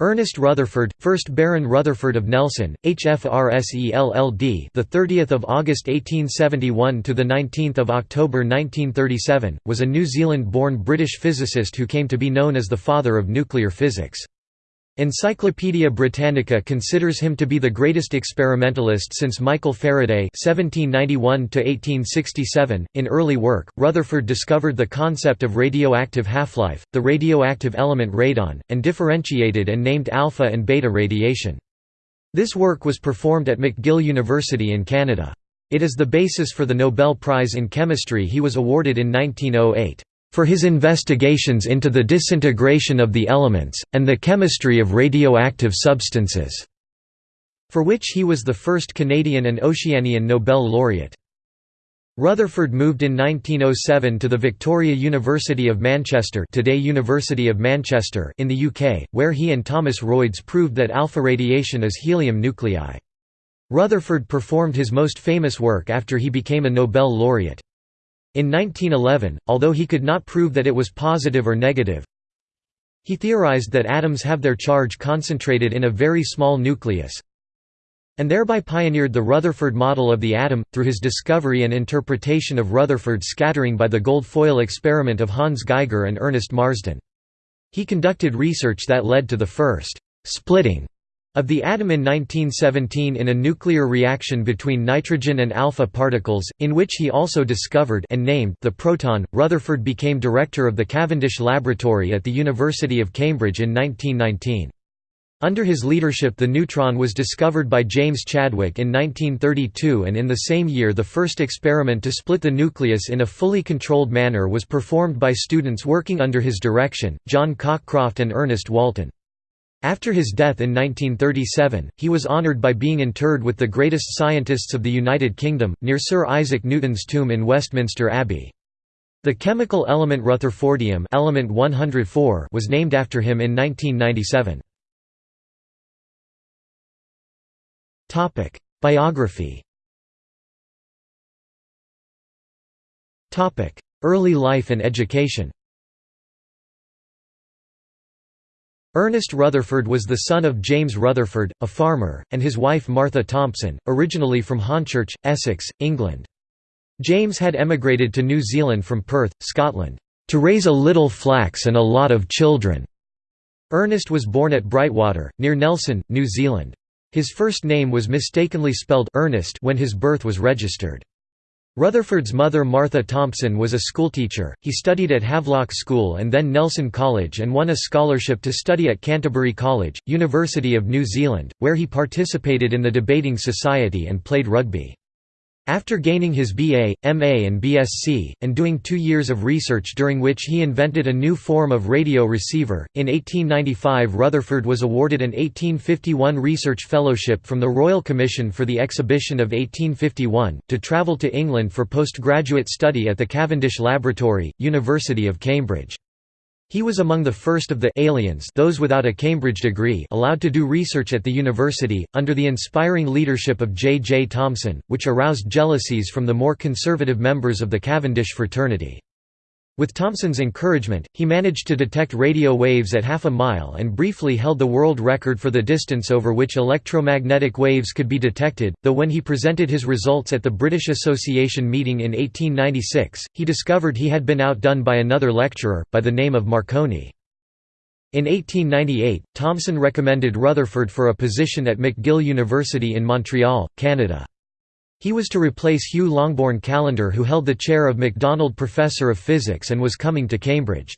Ernest Rutherford, 1st Baron Rutherford of Nelson, HFRSELLD, the 30th of August 1871 to the 19th of October 1937, was a New Zealand-born British physicist who came to be known as the father of nuclear physics. Encyclopædia Britannica considers him to be the greatest experimentalist since Michael Faraday (1791–1867). In early work, Rutherford discovered the concept of radioactive half-life, the radioactive element radon, and differentiated and named alpha and beta radiation. This work was performed at McGill University in Canada. It is the basis for the Nobel Prize in Chemistry he was awarded in 1908 for his investigations into the disintegration of the elements, and the chemistry of radioactive substances", for which he was the first Canadian and Oceanian Nobel laureate. Rutherford moved in 1907 to the Victoria University of Manchester today University of Manchester in the UK, where he and Thomas Royds proved that alpha radiation is helium nuclei. Rutherford performed his most famous work after he became a Nobel laureate. In 1911, although he could not prove that it was positive or negative, he theorized that atoms have their charge concentrated in a very small nucleus, and thereby pioneered the Rutherford model of the atom, through his discovery and interpretation of Rutherford scattering by the gold foil experiment of Hans Geiger and Ernest Marsden. He conducted research that led to the first «splitting» Of the atom in 1917 in a nuclear reaction between nitrogen and alpha particles, in which he also discovered and named the proton, Rutherford became director of the Cavendish Laboratory at the University of Cambridge in 1919. Under his leadership the neutron was discovered by James Chadwick in 1932 and in the same year the first experiment to split the nucleus in a fully controlled manner was performed by students working under his direction, John Cockcroft and Ernest Walton. After his death in 1937, he was honoured by being interred with the greatest scientists of the United Kingdom, near Sir Isaac Newton's tomb in Westminster Abbey. The chemical element rutherfordium element 104 was named after him in 1997. Biography Early life and education Ernest Rutherford was the son of James Rutherford, a farmer, and his wife Martha Thompson, originally from Hornchurch, Essex, England. James had emigrated to New Zealand from Perth, Scotland, "...to raise a little flax and a lot of children." Ernest was born at Brightwater, near Nelson, New Zealand. His first name was mistakenly spelled Ernest when his birth was registered. Rutherford's mother Martha Thompson was a schoolteacher, he studied at Havelock School and then Nelson College and won a scholarship to study at Canterbury College, University of New Zealand, where he participated in the debating society and played rugby. After gaining his BA, MA and BSc, and doing two years of research during which he invented a new form of radio receiver, in 1895 Rutherford was awarded an 1851 Research Fellowship from the Royal Commission for the Exhibition of 1851, to travel to England for postgraduate study at the Cavendish Laboratory, University of Cambridge. He was among the first of the aliens those without a Cambridge degree allowed to do research at the university, under the inspiring leadership of J. J. Thomson, which aroused jealousies from the more conservative members of the Cavendish fraternity. With Thomson's encouragement, he managed to detect radio waves at half a mile and briefly held the world record for the distance over which electromagnetic waves could be detected, though when he presented his results at the British Association meeting in 1896, he discovered he had been outdone by another lecturer, by the name of Marconi. In 1898, Thomson recommended Rutherford for a position at McGill University in Montreal, Canada. He was to replace Hugh Longbourn Callendar who held the chair of MacDonald Professor of Physics and was coming to Cambridge.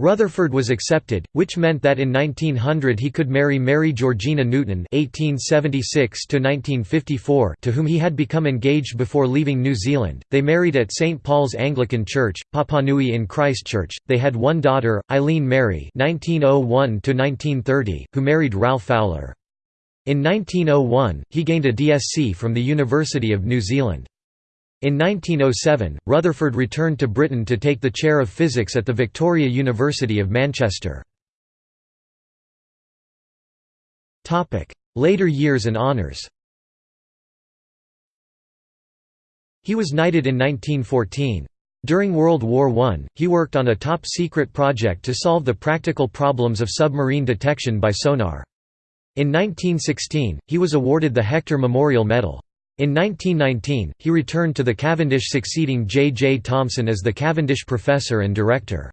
Rutherford was accepted, which meant that in 1900 he could marry Mary Georgina Newton (1876–1954), to whom he had become engaged before leaving New Zealand. They married at St Paul's Anglican Church, Papanui in Christchurch. They had one daughter, Eileen Mary (1901–1930), who married Ralph Fowler. In 1901, he gained a DSc from the University of New Zealand. In 1907, Rutherford returned to Britain to take the chair of physics at the Victoria University of Manchester. Later years and honours He was knighted in 1914. During World War I, he worked on a top-secret project to solve the practical problems of submarine detection by sonar. In 1916, he was awarded the Hector Memorial Medal. In 1919, he returned to the Cavendish succeeding J. J. Thomson as the Cavendish Professor and Director.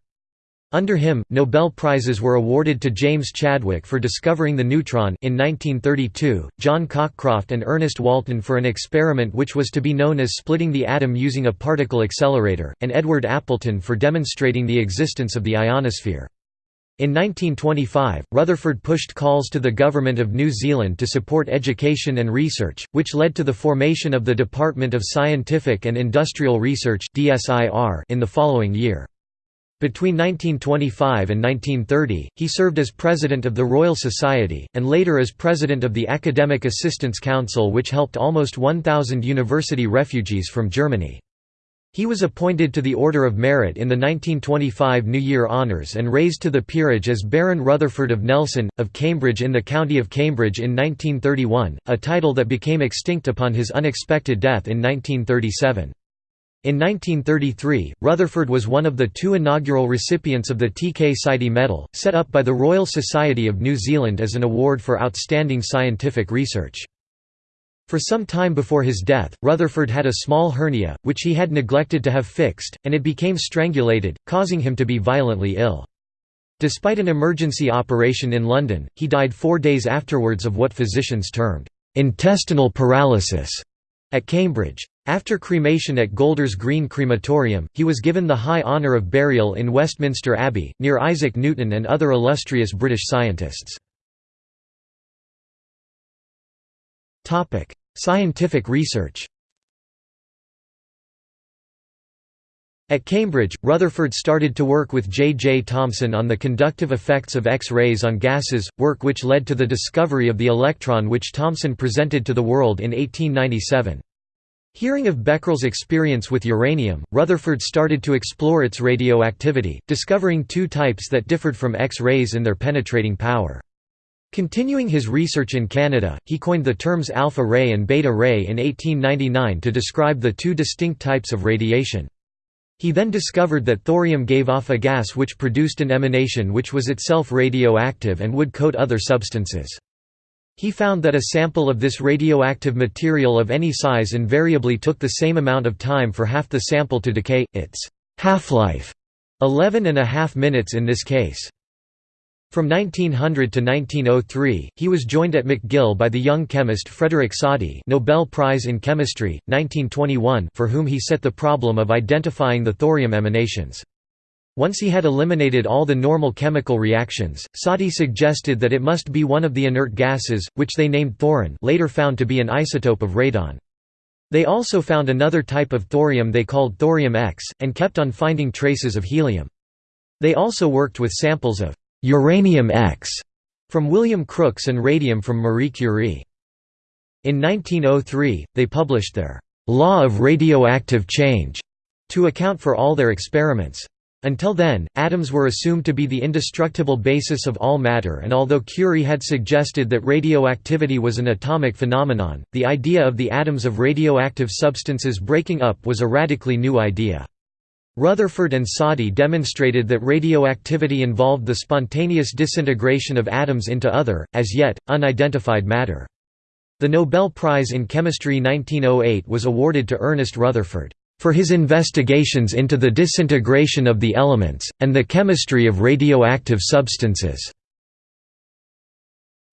Under him, Nobel Prizes were awarded to James Chadwick for discovering the neutron in 1932, John Cockcroft and Ernest Walton for an experiment which was to be known as splitting the atom using a particle accelerator, and Edward Appleton for demonstrating the existence of the ionosphere. In 1925, Rutherford pushed calls to the Government of New Zealand to support education and research, which led to the formation of the Department of Scientific and Industrial Research in the following year. Between 1925 and 1930, he served as president of the Royal Society, and later as president of the Academic Assistance Council which helped almost 1,000 university refugees from Germany. He was appointed to the Order of Merit in the 1925 New Year Honours and raised to the peerage as Baron Rutherford of Nelson, of Cambridge in the County of Cambridge in 1931, a title that became extinct upon his unexpected death in 1937. In 1933, Rutherford was one of the two inaugural recipients of the T. K. Sidey Medal, set up by the Royal Society of New Zealand as an award for outstanding scientific research. For some time before his death, Rutherford had a small hernia, which he had neglected to have fixed, and it became strangulated, causing him to be violently ill. Despite an emergency operation in London, he died four days afterwards of what physicians termed intestinal paralysis at Cambridge. After cremation at Golders Green Crematorium, he was given the high honour of burial in Westminster Abbey, near Isaac Newton and other illustrious British scientists. Scientific research At Cambridge, Rutherford started to work with J. J. Thomson on the conductive effects of X-rays on gases, work which led to the discovery of the electron which Thomson presented to the world in 1897. Hearing of Becquerel's experience with uranium, Rutherford started to explore its radioactivity, discovering two types that differed from X-rays in their penetrating power. Continuing his research in Canada, he coined the terms alpha ray and beta ray in 1899 to describe the two distinct types of radiation. He then discovered that thorium gave off a gas which produced an emanation which was itself radioactive and would coat other substances. He found that a sample of this radioactive material of any size invariably took the same amount of time for half the sample to decay, its half-life, 11 and a half minutes in this case. From 1900 to 1903, he was joined at McGill by the young chemist Frederick Soddy Nobel Prize in Chemistry, 1921 for whom he set the problem of identifying the thorium emanations. Once he had eliminated all the normal chemical reactions, Soddy suggested that it must be one of the inert gases, which they named thoron later found to be an isotope of radon. They also found another type of thorium they called thorium X, and kept on finding traces of helium. They also worked with samples of uranium X from William Crookes and radium from Marie Curie. In 1903, they published their «Law of Radioactive Change» to account for all their experiments. Until then, atoms were assumed to be the indestructible basis of all matter and although Curie had suggested that radioactivity was an atomic phenomenon, the idea of the atoms of radioactive substances breaking up was a radically new idea. Rutherford and Soddy demonstrated that radioactivity involved the spontaneous disintegration of atoms into other, as yet, unidentified matter. The Nobel Prize in Chemistry 1908 was awarded to Ernest Rutherford for his investigations into the disintegration of the elements, and the chemistry of radioactive substances.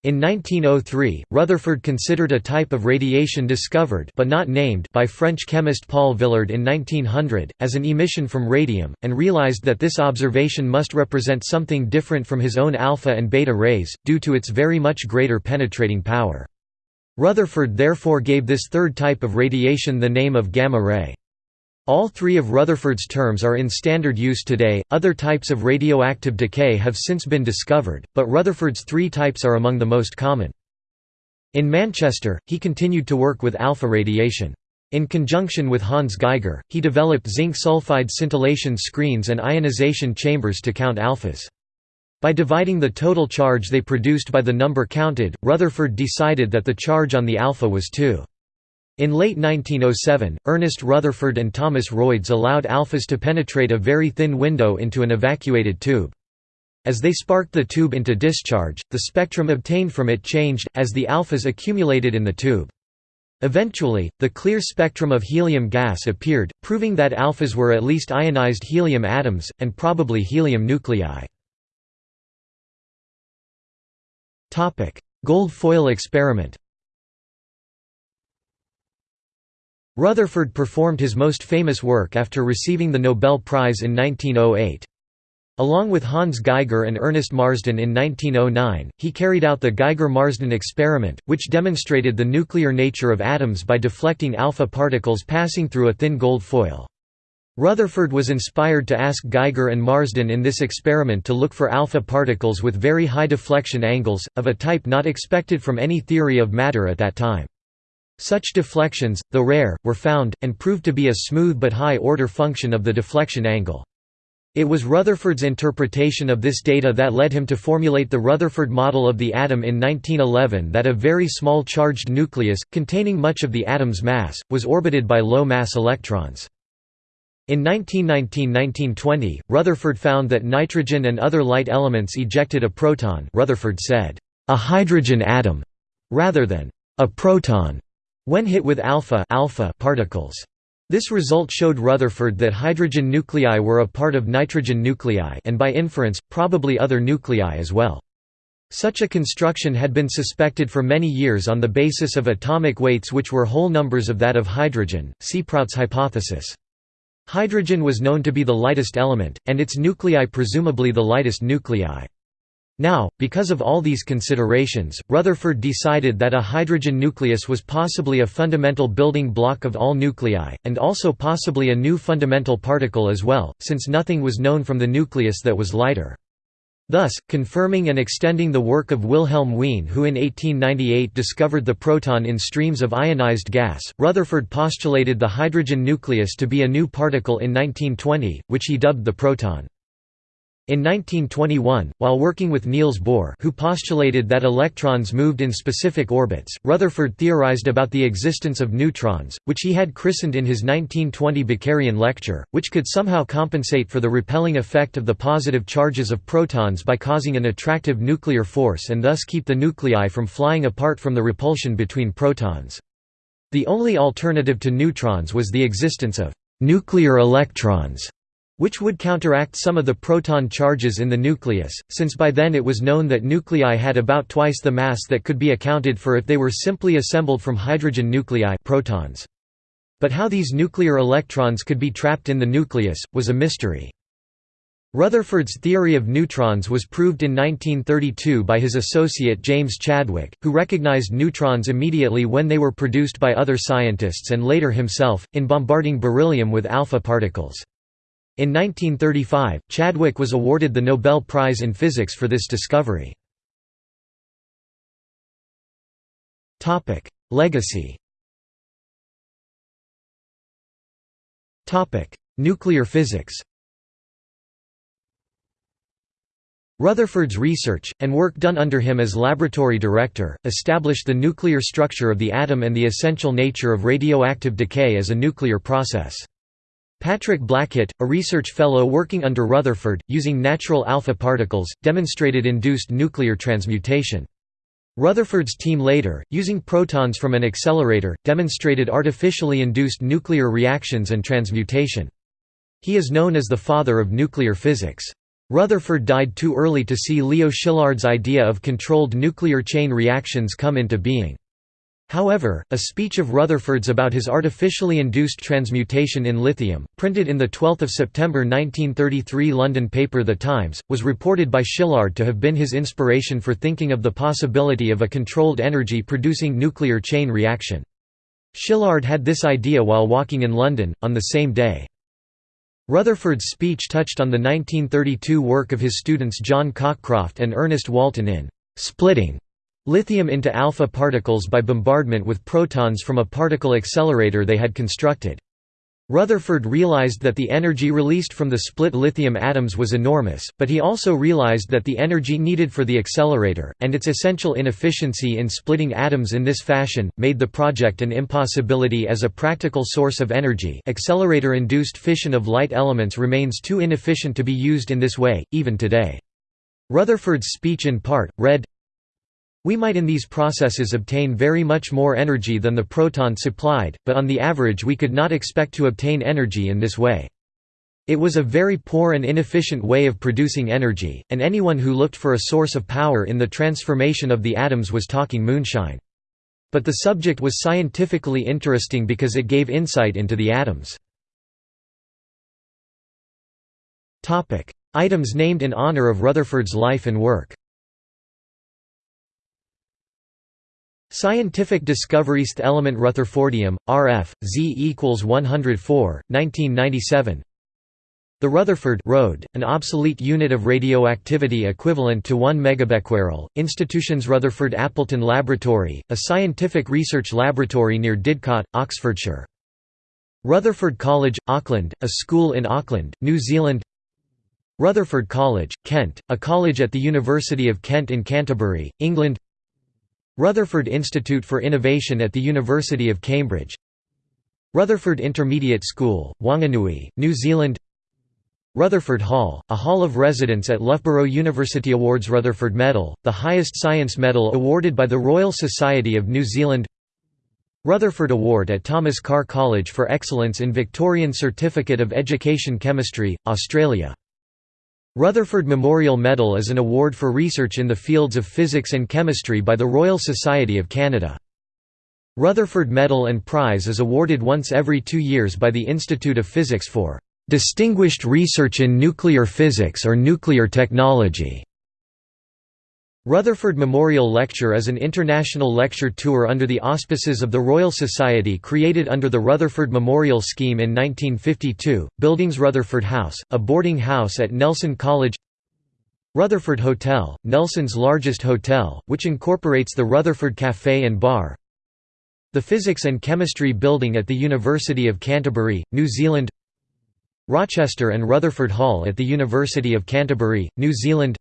In 1903, Rutherford considered a type of radiation discovered but not named by French chemist Paul Villard in 1900, as an emission from radium, and realized that this observation must represent something different from his own alpha and beta rays, due to its very much greater penetrating power. Rutherford therefore gave this third type of radiation the name of gamma ray. All three of Rutherford's terms are in standard use today. Other types of radioactive decay have since been discovered, but Rutherford's three types are among the most common. In Manchester, he continued to work with alpha radiation. In conjunction with Hans Geiger, he developed zinc sulfide scintillation screens and ionization chambers to count alphas. By dividing the total charge they produced by the number counted, Rutherford decided that the charge on the alpha was 2. In late 1907, Ernest Rutherford and Thomas Royds allowed alphas to penetrate a very thin window into an evacuated tube. As they sparked the tube into discharge, the spectrum obtained from it changed, as the alphas accumulated in the tube. Eventually, the clear spectrum of helium gas appeared, proving that alphas were at least ionized helium atoms, and probably helium nuclei. Gold foil experiment Rutherford performed his most famous work after receiving the Nobel Prize in 1908. Along with Hans Geiger and Ernest Marsden in 1909, he carried out the Geiger–Marsden experiment, which demonstrated the nuclear nature of atoms by deflecting alpha particles passing through a thin gold foil. Rutherford was inspired to ask Geiger and Marsden in this experiment to look for alpha particles with very high deflection angles, of a type not expected from any theory of matter at that time. Such deflections, though rare, were found, and proved to be a smooth but high-order function of the deflection angle. It was Rutherford's interpretation of this data that led him to formulate the Rutherford model of the atom in 1911 that a very small charged nucleus, containing much of the atom's mass, was orbited by low-mass electrons. In 1919–1920, Rutherford found that nitrogen and other light elements ejected a proton Rutherford said, "...a hydrogen atom", rather than "...a proton", when hit with alpha, alpha particles. This result showed Rutherford that hydrogen nuclei were a part of nitrogen nuclei and by inference, probably other nuclei as well. Such a construction had been suspected for many years on the basis of atomic weights which were whole numbers of that of hydrogen, see Prout's hypothesis. Hydrogen was known to be the lightest element, and its nuclei presumably the lightest nuclei. Now, because of all these considerations, Rutherford decided that a hydrogen nucleus was possibly a fundamental building block of all nuclei, and also possibly a new fundamental particle as well, since nothing was known from the nucleus that was lighter. Thus, confirming and extending the work of Wilhelm Wien who in 1898 discovered the proton in streams of ionized gas, Rutherford postulated the hydrogen nucleus to be a new particle in 1920, which he dubbed the proton. In 1921, while working with Niels Bohr who postulated that electrons moved in specific orbits, Rutherford theorized about the existence of neutrons, which he had christened in his 1920 Bakerian lecture, which could somehow compensate for the repelling effect of the positive charges of protons by causing an attractive nuclear force and thus keep the nuclei from flying apart from the repulsion between protons. The only alternative to neutrons was the existence of nuclear electrons which would counteract some of the proton charges in the nucleus, since by then it was known that nuclei had about twice the mass that could be accounted for if they were simply assembled from hydrogen nuclei protons. But how these nuclear electrons could be trapped in the nucleus, was a mystery. Rutherford's theory of neutrons was proved in 1932 by his associate James Chadwick, who recognized neutrons immediately when they were produced by other scientists and later himself, in bombarding beryllium with alpha particles. In 1935, Chadwick was awarded the Nobel Prize in Physics for this discovery. Legacy Nuclear physics Rutherford's research, and work done under him as laboratory director, established the nuclear structure of the atom and the essential nature of radioactive decay as a nuclear process. Patrick Blackett, a research fellow working under Rutherford, using natural alpha particles, demonstrated induced nuclear transmutation. Rutherford's team later, using protons from an accelerator, demonstrated artificially induced nuclear reactions and transmutation. He is known as the father of nuclear physics. Rutherford died too early to see Leo Szilard's idea of controlled nuclear chain reactions come into being. However, a speech of Rutherford's about his artificially induced transmutation in lithium, printed in the 12 September 1933 London paper The Times, was reported by Szilard to have been his inspiration for thinking of the possibility of a controlled energy-producing nuclear chain reaction. Szilard had this idea while walking in London, on the same day. Rutherford's speech touched on the 1932 work of his students John Cockcroft and Ernest Walton in «splitting» lithium into alpha particles by bombardment with protons from a particle accelerator they had constructed. Rutherford realized that the energy released from the split lithium atoms was enormous, but he also realized that the energy needed for the accelerator, and its essential inefficiency in splitting atoms in this fashion, made the project an impossibility as a practical source of energy accelerator-induced fission of light elements remains too inefficient to be used in this way, even today. Rutherford's speech in part, read, we might in these processes obtain very much more energy than the proton supplied, but on the average we could not expect to obtain energy in this way. It was a very poor and inefficient way of producing energy, and anyone who looked for a source of power in the transformation of the atoms was talking moonshine. But the subject was scientifically interesting because it gave insight into the atoms. Items named in honor of Rutherford's life and work Scientific discoveries element Rutherfordium, RF, Z equals 104, 1997 The Rutherford Road, an obsolete unit of radioactivity equivalent to 1 megabecquerel, Institution's Rutherford Appleton Laboratory, a scientific research laboratory near Didcot, Oxfordshire. Rutherford College, Auckland, a school in Auckland, New Zealand. Rutherford College, Kent, a college at the University of Kent in Canterbury, England Rutherford Institute for Innovation at the University of Cambridge. Rutherford Intermediate School, Wanganui, New Zealand. Rutherford Hall, a hall of residence at Loughborough University Awards Rutherford Medal, the highest science medal awarded by the Royal Society of New Zealand. Rutherford Award at Thomas Carr College for Excellence in Victorian Certificate of Education Chemistry, Australia Rutherford Memorial Medal is an award for research in the fields of physics and chemistry by the Royal Society of Canada. Rutherford Medal and Prize is awarded once every two years by the Institute of Physics for "...distinguished research in nuclear physics or nuclear technology." Rutherford Memorial Lecture is an international lecture tour under the auspices of the Royal Society created under the Rutherford Memorial Scheme in 1952. Buildings Rutherford House, a boarding house at Nelson College Rutherford Hotel, Nelson's largest hotel, which incorporates the Rutherford Café and Bar The Physics and Chemistry Building at the University of Canterbury, New Zealand Rochester and Rutherford Hall at the University of Canterbury, New Zealand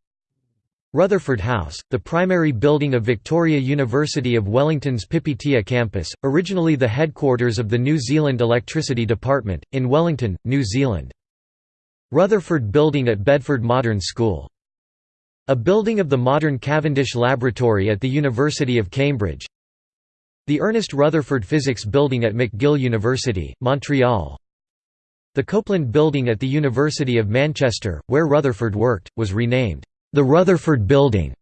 Rutherford House, the primary building of Victoria University of Wellington's Pipitea campus, originally the headquarters of the New Zealand Electricity Department, in Wellington, New Zealand. Rutherford Building at Bedford Modern School. A building of the modern Cavendish Laboratory at the University of Cambridge. The Ernest Rutherford Physics Building at McGill University, Montreal. The Copeland Building at the University of Manchester, where Rutherford worked, was renamed the Rutherford Building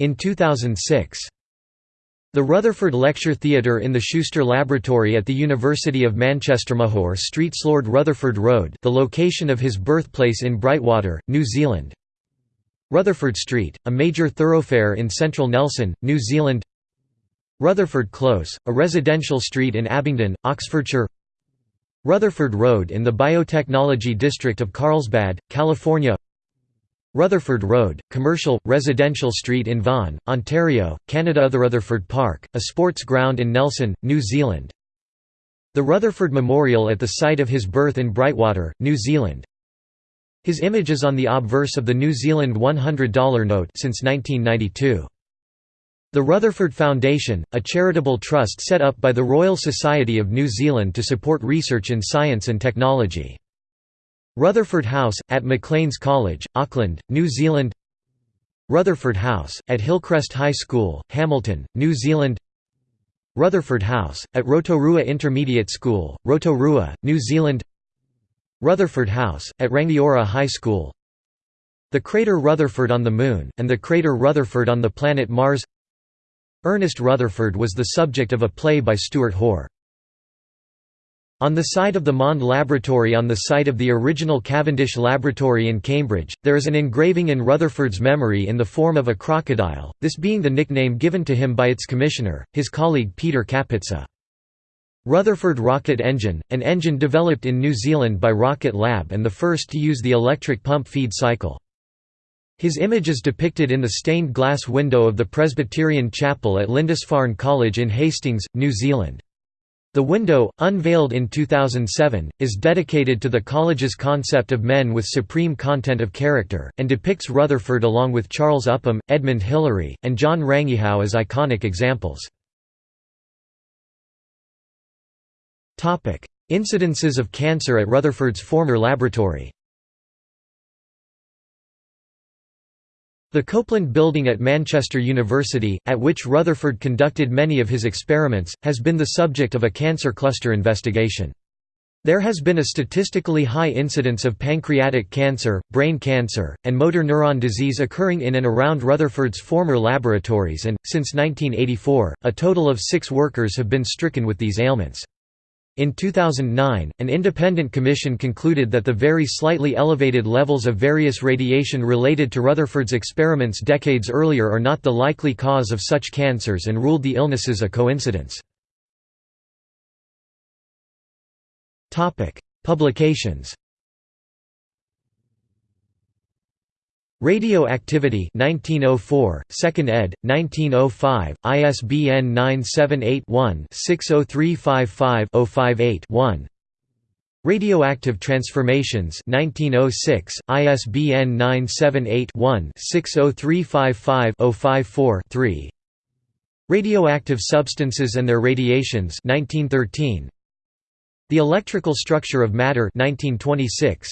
in 2006. The Rutherford Lecture Theatre in the Schuster Laboratory at the University of Manchester Mahor Street Lord Rutherford Road the location of his birthplace in Brightwater, New Zealand. Rutherford Street, a major thoroughfare in central Nelson, New Zealand. Rutherford Close, a residential street in Abingdon, Oxfordshire. Rutherford Road in the Biotechnology District of Carlsbad, California Rutherford Road, commercial, residential street in Vaughan, Ontario, Canada The Rutherford Park, a sports ground in Nelson, New Zealand The Rutherford Memorial at the site of his birth in Brightwater, New Zealand His image is on the obverse of the New Zealand $100 note since 1992. The Rutherford Foundation, a charitable trust set up by the Royal Society of New Zealand to support research in science and technology. Rutherford House, at Maclean's College, Auckland, New Zealand. Rutherford House, at Hillcrest High School, Hamilton, New Zealand. Rutherford House, at Rotorua Intermediate School, Rotorua, New Zealand. Rutherford House, at Rangiora High School. The crater Rutherford on the Moon, and the crater Rutherford on the planet Mars. Ernest Rutherford was the subject of a play by Stuart Hoare. On the site of the Mond Laboratory on the site of the original Cavendish Laboratory in Cambridge, there is an engraving in Rutherford's memory in the form of a crocodile, this being the nickname given to him by its commissioner, his colleague Peter Kapitsa. Rutherford Rocket Engine, an engine developed in New Zealand by Rocket Lab and the first to use the electric pump feed cycle. His image is depicted in the stained glass window of the Presbyterian Chapel at Lindisfarne College in Hastings, New Zealand. The window, unveiled in 2007, is dedicated to the college's concept of men with supreme content of character, and depicts Rutherford along with Charles Upham, Edmund Hillary, and John Rangihau as iconic examples. Incidences of cancer at Rutherford's former laboratory The Copeland Building at Manchester University, at which Rutherford conducted many of his experiments, has been the subject of a cancer cluster investigation. There has been a statistically high incidence of pancreatic cancer, brain cancer, and motor neuron disease occurring in and around Rutherford's former laboratories and, since 1984, a total of six workers have been stricken with these ailments. In 2009, an independent commission concluded that the very slightly elevated levels of various radiation related to Rutherford's experiments decades earlier are not the likely cause of such cancers and ruled the illnesses a coincidence. Publications Radioactivity 1904, 2nd ed., 1905, ISBN 978-1-60355-058-1 Radioactive Transformations 1906, ISBN 978-1-60355-054-3 Radioactive Substances and Their Radiations 1913 The Electrical Structure of Matter 1926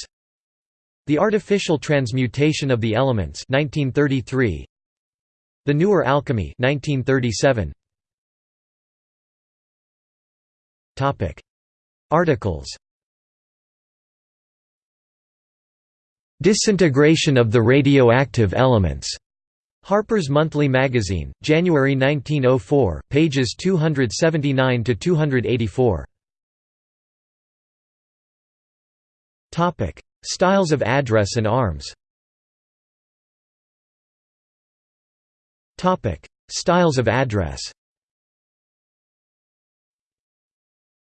the Artificial Transmutation of the Elements 1933 The Newer Alchemy 1937 Topic. Articles. Disintegration of the radioactive elements. Harper's Monthly Magazine, January 1904, pages 279 to 284. Topic: Styles of address and arms. Styles of address.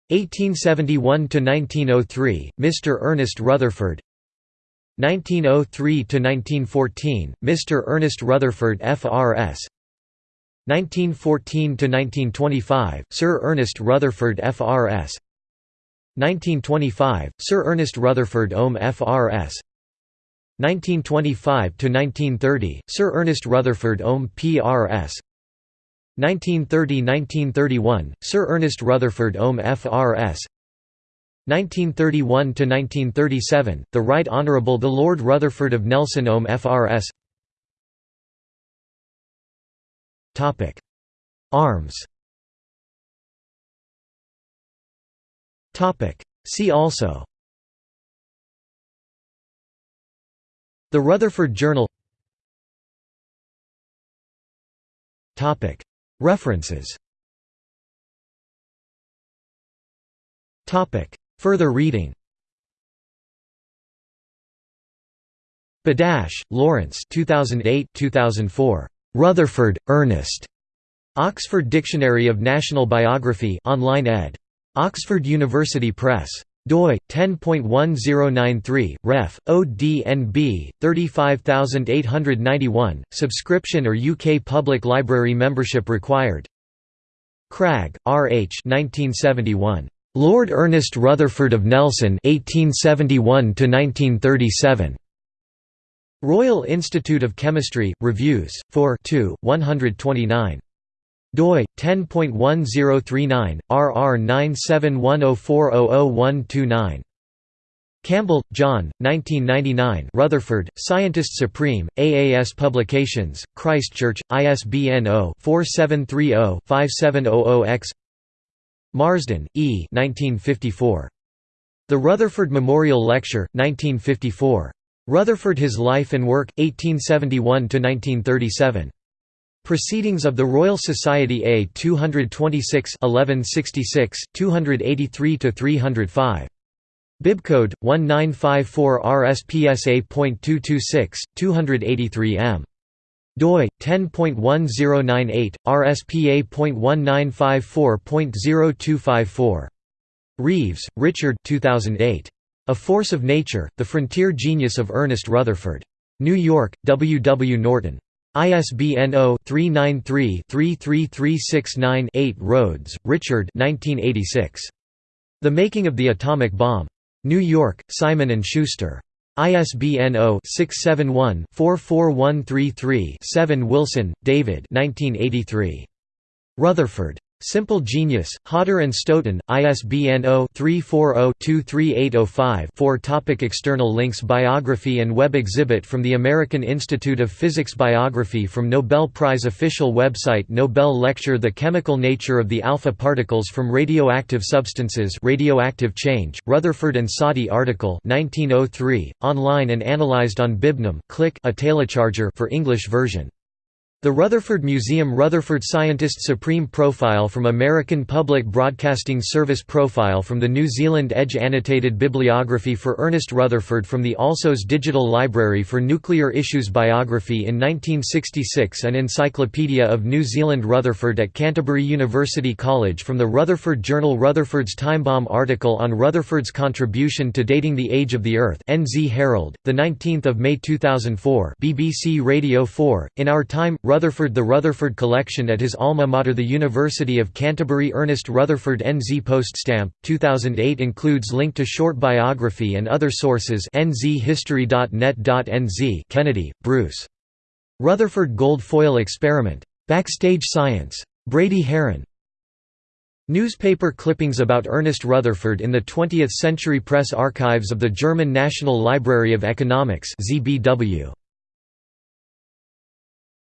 1871 to 1903 Mr Ernest Rutherford. 1903 to 1914 Mr Ernest Rutherford FRS 1914 to 1925 Sir Ernest Rutherford FRS 1925, Sir Ernest Rutherford Ohm FRS 1925–1930, Sir Ernest Rutherford Ohm PRS 1930–1931, Sir Ernest Rutherford Ohm FRS 1931–1937, the Right Honourable the Lord Rutherford of Nelson Ohm FRS Arms See also. The Rutherford Journal. References. Further reading. Badash, Lawrence 2008-2004. Rutherford, Ernest. Oxford Dictionary of National Biography online ed. Oxford University Press. doi 10.1093 ref ODNB 35891 subscription or UK public library membership required Cragg R H 1971 Lord Ernest Rutherford of Nelson 1871 -1937. Royal Institute of Chemistry Reviews 4 2 129 doi 10.1039 rr 97104000129 Campbell, John, 1999 Rutherford, Scientist Supreme, AAS Publications, Christchurch, ISBN 0-4730-5700-X Marsden, E. 1954. The Rutherford Memorial Lecture, 1954. Rutherford His Life and Work, 1871–1937. Proceedings of the Royal Society A 226 1166, 283–305. Bibcode 1954 RSPSA.226, 283 m. doi 10.1098 RSPA.1954.0254. Reeves, Richard 2008. A Force of Nature: The Frontier Genius of Ernest Rutherford. New York, W. W. Norton. ISBN 0-393-33369-8 Rhodes, Richard The Making of the Atomic Bomb. New York, Simon & Schuster. ISBN 0-671-44133-7 Wilson, David Rutherford. Simple Genius, Hodder and Stoughton, ISBN 0-340-23805-4 Topic External links Biography and web exhibit from the American Institute of Physics Biography from Nobel Prize Official website Nobel Lecture The Chemical Nature of the Alpha Particles from Radioactive Substances Radioactive Change, Rutherford and Soddy article 1903, online and analyzed on Bibnum click a telecharger for English version the Rutherford Museum Rutherford Scientist Supreme Profile from American Public Broadcasting Service Profile from the New Zealand Edge Annotated Bibliography for Ernest Rutherford from the Alsos Digital Library for Nuclear Issues Biography in 1966 An Encyclopedia of New Zealand Rutherford at Canterbury University College from the Rutherford Journal Rutherford's Timebomb article on Rutherford's contribution to dating the age of the Earth NZ Herald, 19 May 2004 BBC Radio 4, In Our Time, Rutherford The Rutherford Collection at his alma mater the University of Canterbury Ernest Rutherford NZ Poststamp, 2008 includes link to short biography and other sources nzhistory.net.nz Kennedy, Bruce. Rutherford Gold Foil Experiment. Backstage Science. Brady Haran. Newspaper clippings about Ernest Rutherford in the 20th Century Press Archives of the German National Library of Economics ZBW.